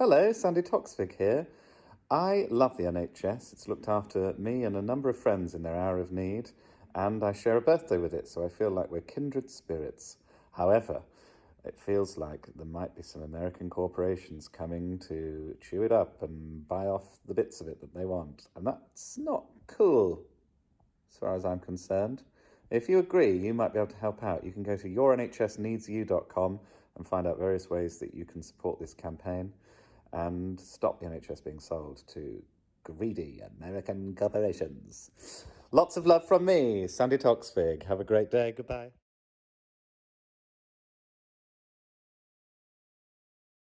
Hello, Sandi Toksvig here. I love the NHS. It's looked after me and a number of friends in their hour of need, and I share a birthday with it, so I feel like we're kindred spirits. However, it feels like there might be some American corporations coming to chew it up and buy off the bits of it that they want, and that's not cool, as far as I'm concerned. If you agree, you might be able to help out. You can go to yournhsneedsyou.com and find out various ways that you can support this campaign and stop the NHS being sold to greedy American corporations. Lots of love from me, Sandi Toksvig. Have a great day. Goodbye.